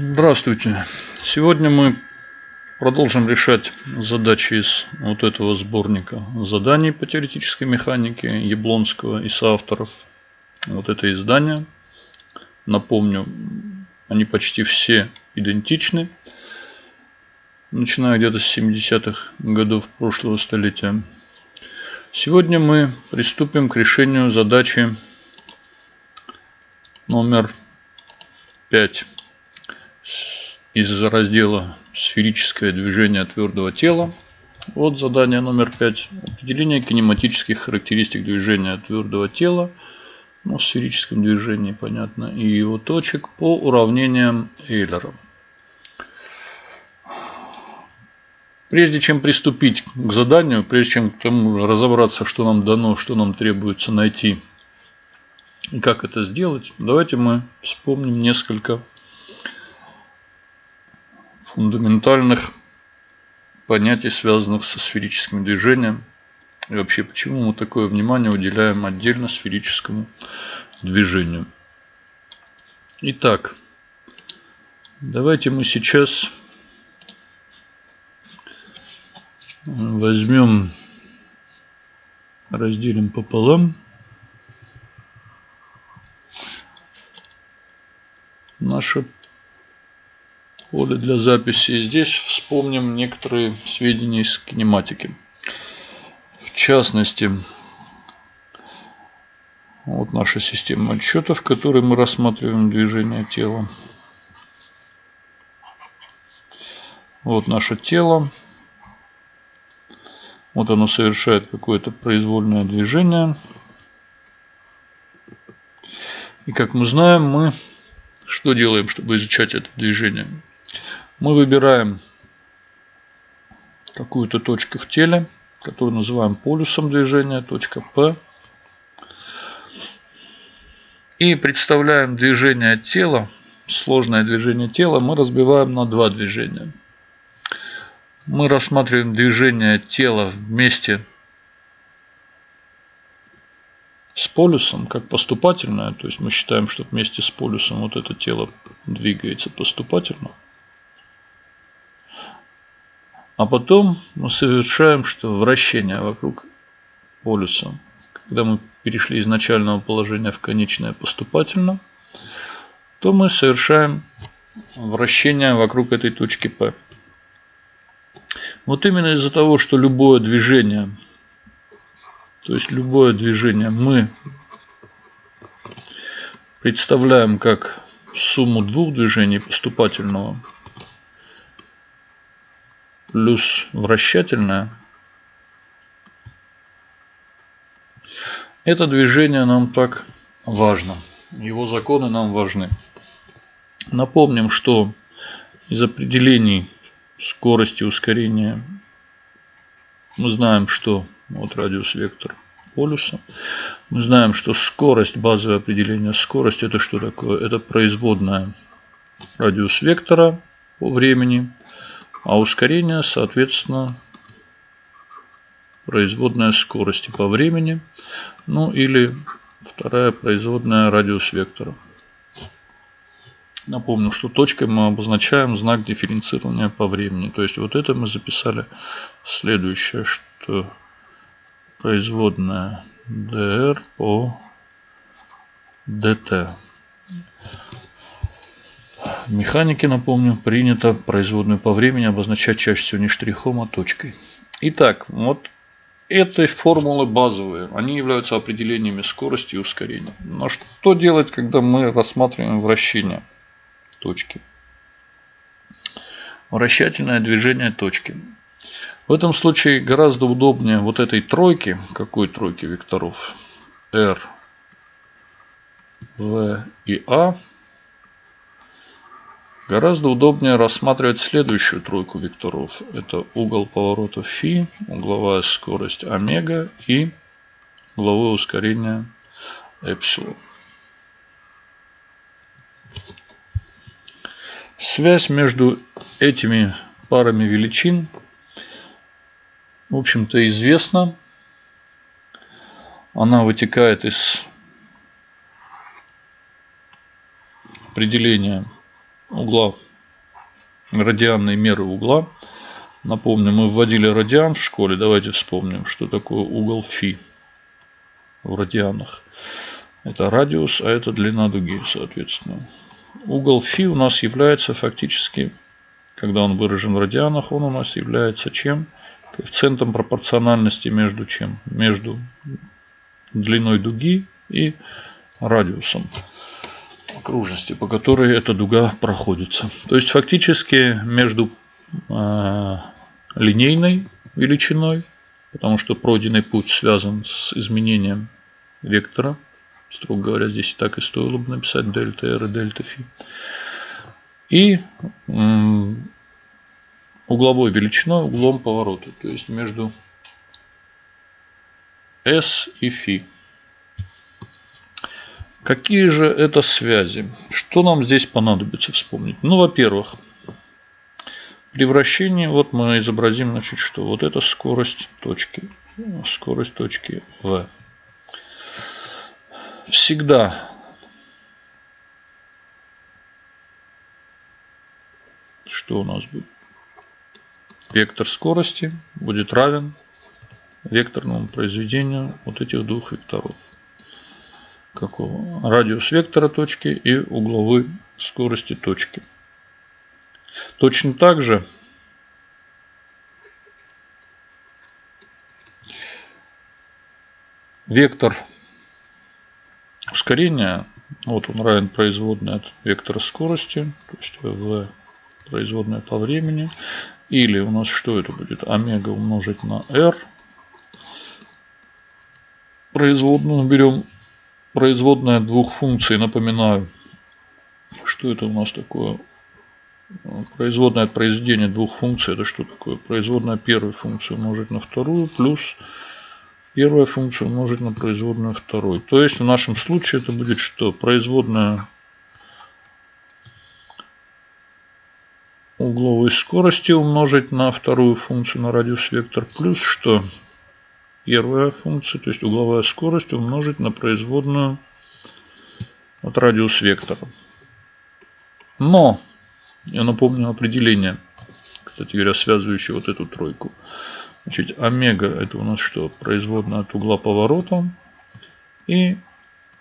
Здравствуйте! Сегодня мы продолжим решать задачи из вот этого сборника заданий по теоретической механике Яблонского и соавторов. Вот это издание. Напомню, они почти все идентичны. Начиная где-то с 70-х годов прошлого столетия. Сегодня мы приступим к решению задачи номер 5 из раздела «Сферическое движение твердого тела». Вот задание номер 5. Определение кинематических характеристик движения твердого тела. Ну, в сферическом движении, понятно. И его точек по уравнениям Эйлера. Прежде чем приступить к заданию, прежде чем к тому разобраться, что нам дано, что нам требуется найти и как это сделать, давайте мы вспомним несколько фундаментальных понятий, связанных со сферическим движением. И вообще, почему мы такое внимание уделяем отдельно сферическому движению. Итак, давайте мы сейчас возьмем, разделим пополам наше поле для записи. Здесь вспомним некоторые сведения из кинематики. В частности, вот наша система отчетов, в которой мы рассматриваем движение тела. Вот наше тело. Вот оно совершает какое-то произвольное движение. И как мы знаем, мы что делаем, чтобы изучать это движение? Мы выбираем какую-то точку в теле, которую называем полюсом движения, точка P. И представляем движение тела, сложное движение тела, мы разбиваем на два движения. Мы рассматриваем движение тела вместе с полюсом как поступательное, то есть мы считаем, что вместе с полюсом вот это тело двигается поступательно. А потом мы совершаем что вращение вокруг полюса. Когда мы перешли из начального положения в конечное поступательно, то мы совершаем вращение вокруг этой точки P. Вот именно из-за того, что любое движение, то есть любое движение мы представляем как сумму двух движений поступательного плюс вращательное. Это движение нам так важно. Его законы нам важны. Напомним, что из определений скорости ускорения мы знаем, что вот радиус вектор полюса. Мы знаем, что скорость, базовое определение скорость, это что такое? Это производная радиус вектора по времени а ускорение, соответственно, производная скорости по времени, ну или вторая производная радиус вектора. Напомню, что точкой мы обозначаем знак дифференцирования по времени. То есть вот это мы записали следующее, что производная dr по dt. Механике, напомню, принято производную по времени обозначать чаще всего не штрихом, а точкой. Итак, вот этой формулы базовые. Они являются определениями скорости и ускорения. Но что делать, когда мы рассматриваем вращение точки? Вращательное движение точки. В этом случае гораздо удобнее вот этой тройки. Какой тройки векторов? R, V и A Гораздо удобнее рассматривать следующую тройку векторов. Это угол поворота φ, угловая скорость омега и угловое ускорение эпсилон. Связь между этими парами величин, в общем-то, известна. Она вытекает из определения угла радианной меры угла. Напомню, мы вводили радиан в школе. Давайте вспомним, что такое угол фи в радианах. Это радиус, а это длина дуги, соответственно. Угол фи у нас является фактически, когда он выражен в радианах, он у нас является чем? Коэффициентом пропорциональности между чем? Между длиной дуги и радиусом окружности, по которой эта дуга проходится. То есть фактически между э, линейной величиной, потому что пройденный путь связан с изменением вектора. Строго говоря, здесь и так и стоило бы написать дельта r и дельта фи. И э, угловой величиной, углом поворота, то есть между s и фи. Какие же это связи? Что нам здесь понадобится вспомнить? Ну, во-первых, при вращении, вот мы изобразим, значит, что вот это скорость точки, скорость точки V. Всегда что у нас будет? Вектор скорости будет равен векторному произведению вот этих двух векторов какого? Радиус вектора точки и угловой скорости точки. Точно так же вектор ускорения, вот он равен производной от вектора скорости, то есть v производная по времени, или у нас что это будет? Омега умножить на r. Производную берем производная двух функций, напоминаю, что это у нас такое? Производная от произведения двух функций, это что такое? Производная первой функции умножить на вторую, плюс первая функция умножить на производную второй. То есть в нашем случае это будет что? Производная угловой скорости умножить на вторую функцию на радиус вектор плюс что? Первая функция, то есть угловая скорость умножить на производную от радиус вектора. Но, я напомню определение, кстати говоря, связывающее вот эту тройку. Значит, омега это у нас что? Производная от угла поворота. И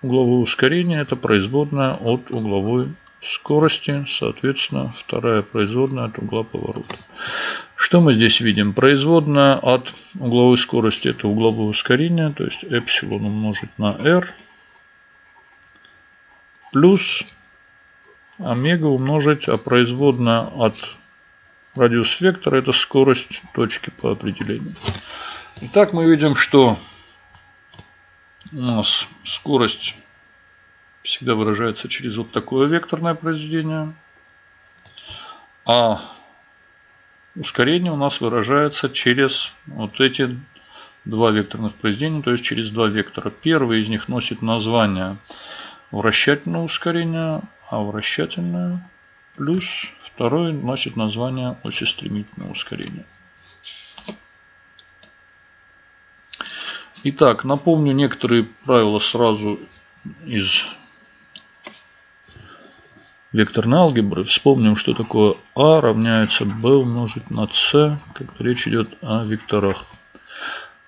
угловое ускорение это производная от угловой скорости, соответственно, вторая производная от угла поворота. Что мы здесь видим? Производная от угловой скорости это угловое ускорение, то есть эпсилон умножить на r плюс омега умножить, а производная от радиус вектора это скорость точки по определению. Итак, мы видим, что у нас скорость всегда выражается через вот такое векторное произведение. А ускорение у нас выражается через вот эти два векторных произведения, то есть через два вектора. Первый из них носит название вращательное ускорение, а вращательное плюс второй носит название осистремительного ускорения. Итак, напомню некоторые правила сразу из векторной алгебры, вспомним, что такое А равняется b умножить на c, когда речь идет о векторах.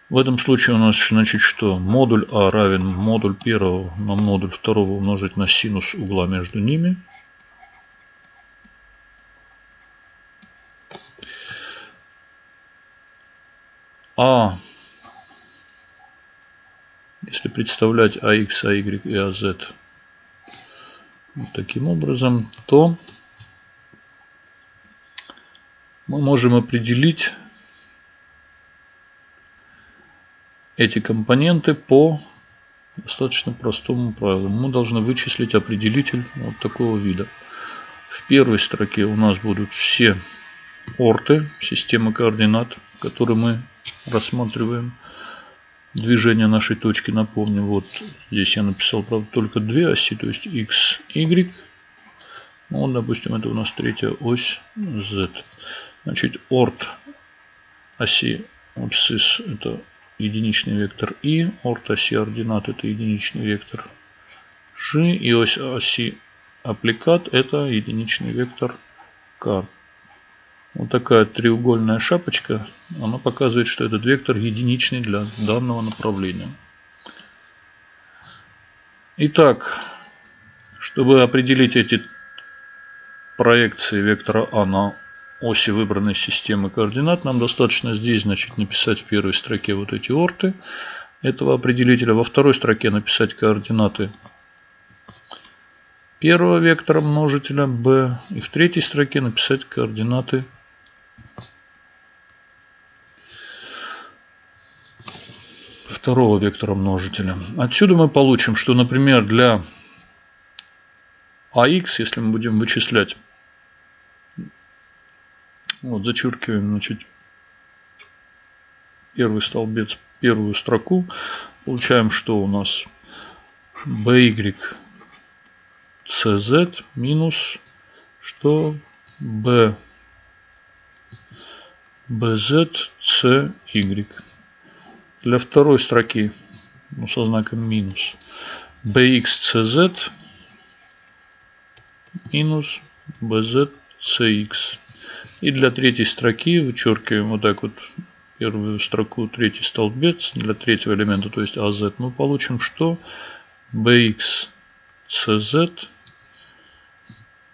В этом случае у нас значит что? Модуль А равен модуль первого на модуль второго умножить на синус угла между ними. А, если представлять АХ, АY и АЗ вот таким образом, то мы можем определить эти компоненты по достаточно простому правилу. Мы должны вычислить определитель вот такого вида. В первой строке у нас будут все орты системы координат, которые мы рассматриваем движение нашей точки, напомню, вот здесь я написал, правда, только две оси, то есть x, y. Ну, допустим, это у нас третья ось z. Значит, орт оси абсцисс это единичный вектор и, орт оси ординат это единичный вектор g, и ось оси аппликат это единичный вектор k. Вот такая треугольная шапочка, она показывает, что этот вектор единичный для данного направления. Итак, чтобы определить эти проекции вектора А на оси выбранной системы координат, нам достаточно здесь значит, написать в первой строке вот эти орты этого определителя. Во второй строке написать координаты первого вектора множителя b. И в третьей строке написать координаты второго вектора множителя. Отсюда мы получим, что, например, для AX, если мы будем вычислять, вот зачеркиваем, значит, первый столбец, первую строку, получаем, что у нас by cz минус что b bz cy. Для второй строки ну, со знаком минус bx cz минус bz cx. И для третьей строки вычеркиваем вот так вот первую строку, третий столбец. Для третьего элемента, то есть az, мы получим что? bx cz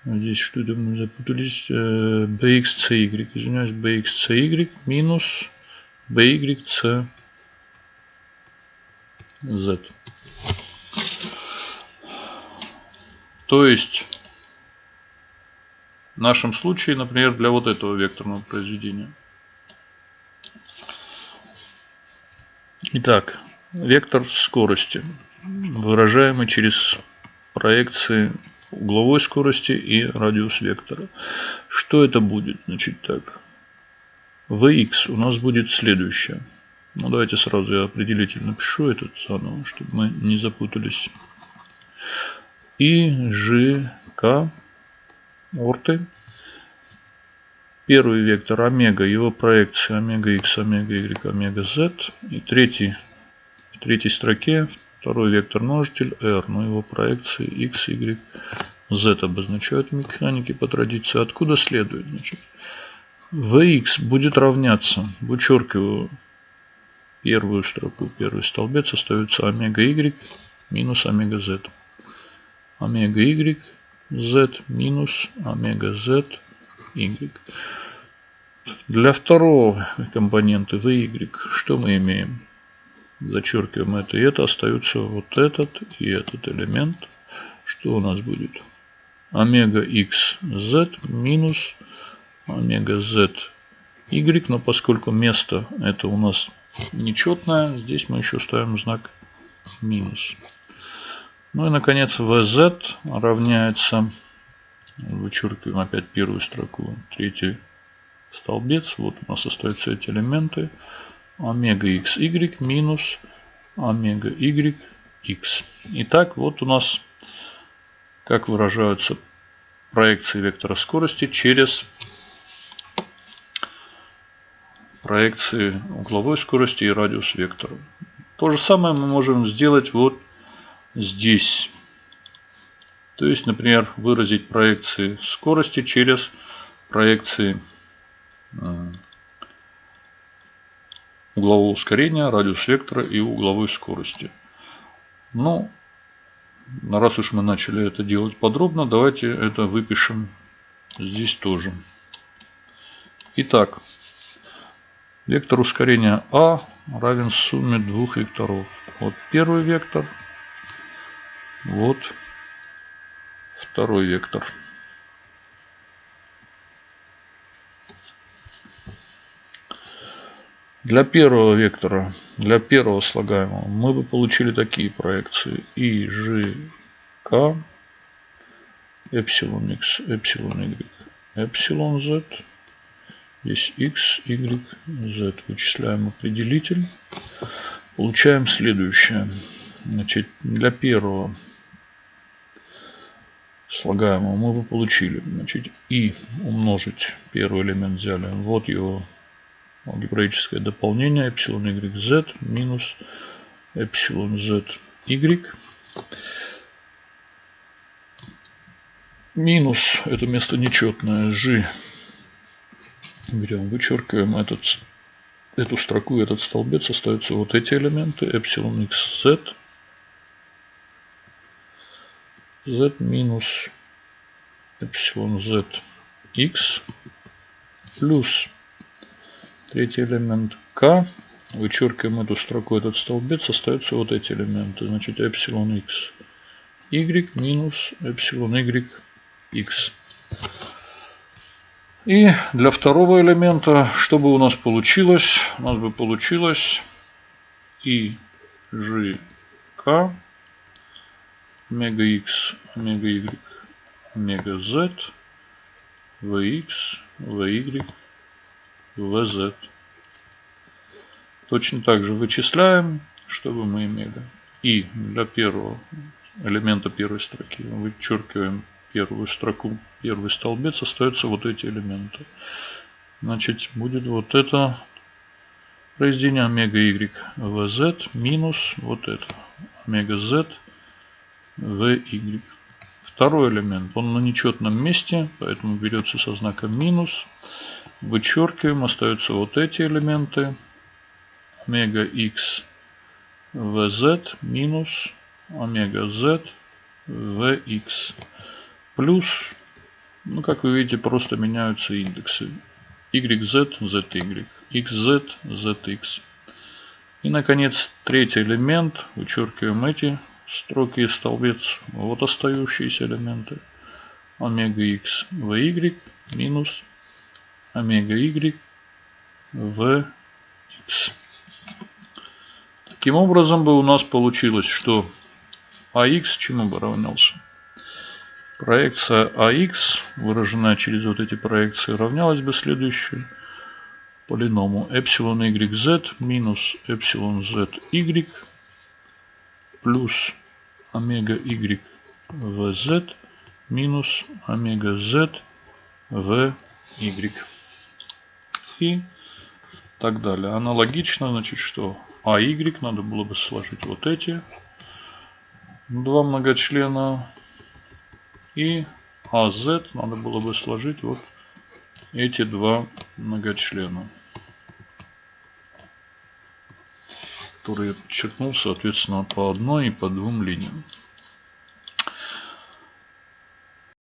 Здесь что-то мы запутались. bxcy, извиняюсь, bxcy минус byc z. То есть, в нашем случае, например, для вот этого векторного произведения. Итак, вектор скорости, выражаемый через проекции угловой скорости и радиус вектора. Что это будет? Значит так. Vx у нас будет следующее. Ну, давайте сразу я определитель напишу этот заново, чтобы мы не запутались. И, Ж, К, орты. Первый вектор омега, его проекция омега x, омега y, омега z. И третий, в третьей строке второй вектор множитель r, но его проекции x, y, z обозначают механики по традиции. Откуда следует? Значит, Vx будет равняться, вычеркиваю первую строку, первый столбец, остается омега y минус омега z. Омега y z минус омега z y. Для второго компонента vy что мы имеем? Зачеркиваем это и это. Остаются вот этот и этот элемент. Что у нас будет? Омега x z минус омега z y. Но поскольку место это у нас нечетное. Здесь мы еще ставим знак минус. Ну и наконец vz равняется, вычеркиваем опять первую строку, третий столбец. Вот у нас остаются эти элементы. Омега xy минус омега y x. Итак, вот у нас как выражаются проекции вектора скорости через проекции угловой скорости и радиус вектора. То же самое мы можем сделать вот здесь. То есть, например, выразить проекции скорости через проекции углового ускорения, радиус вектора и угловой скорости. Ну, раз уж мы начали это делать подробно, давайте это выпишем здесь тоже. Итак, Вектор ускорения А равен сумме двух векторов. Вот первый вектор, вот второй вектор. Для первого вектора, для первого слагаемого, мы бы получили такие проекции. И, Ж, К, эпсилон X, эпсилон Y, эпсилон Z Здесь x, y, z. Вычисляем определитель. Получаем следующее. Значит, для первого слагаемого мы бы получили. Значит, и умножить первый элемент взяли. Вот его алгебраическое дополнение. Эпсилон y, z минус эпсилон z, y. Минус, это место нечетное, g Берем, вычеркиваем этот, эту строку, этот столбец, остаются вот эти элементы, эпсилон x, z, z минус эпсилон z x плюс третий элемент k. Вычеркиваем эту строку, этот столбец, остаются вот эти элементы. Значит, эпсилон x y минус эпсилон y x. И для второго элемента, что бы у нас получилось? У нас бы получилось и g k омега x, омега y, омега z, vx, vy, vz. Точно так же вычисляем, чтобы мы имели. И для первого элемента первой строки вычеркиваем первую строку, первый столбец, остаются вот эти элементы. Значит, будет вот это произведение омега y vz минус вот это омега z vy. Второй элемент, он на нечетном месте, поэтому берется со знаком минус. Вычеркиваем, остаются вот эти элементы. Омега x vz минус омега z vx. Плюс, ну как вы видите, просто меняются индексы. YZ, ZY, XZ, ZX. И, наконец, третий элемент. Вычеркиваем эти строки и столбец. Вот остающиеся элементы. Омега X VY минус омега Y VX. Таким образом бы у нас получилось, что AX чему бы равнялся? Проекция AX, выраженная через вот эти проекции, равнялась бы следующей полиному эпсилон YZ минус эпсилон ZY плюс омега Y VZ минус омега Z VY. И так далее. Аналогично, значит, что AY надо было бы сложить вот эти два многочлена и AZ надо было бы сложить вот эти два многочлена, которые подчеркнул, соответственно, по одной и по двум линиям.